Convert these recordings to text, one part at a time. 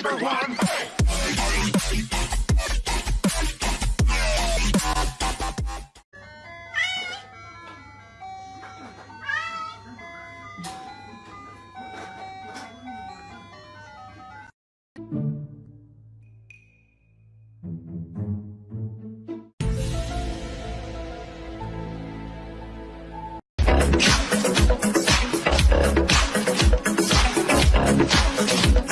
number one. Stop.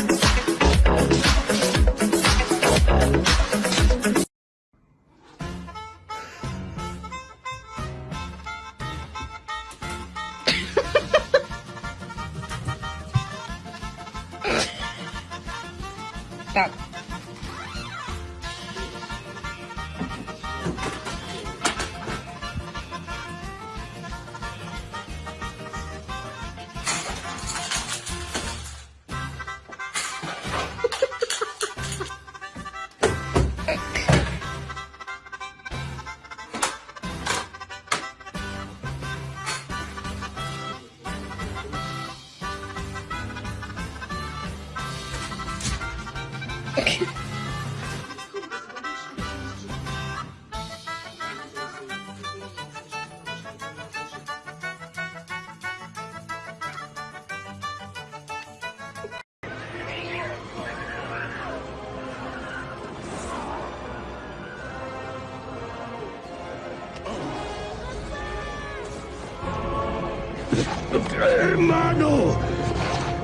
¡Hermano!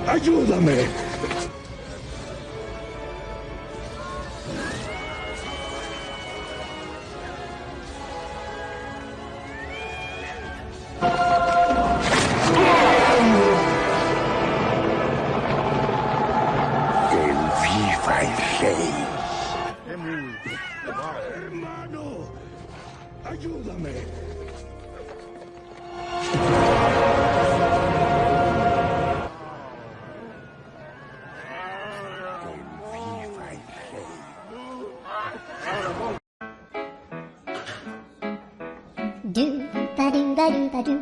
¡Ayúdame! Do ba do ba do ba do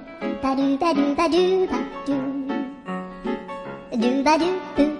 ba do ba do ba do ba do do ba do boo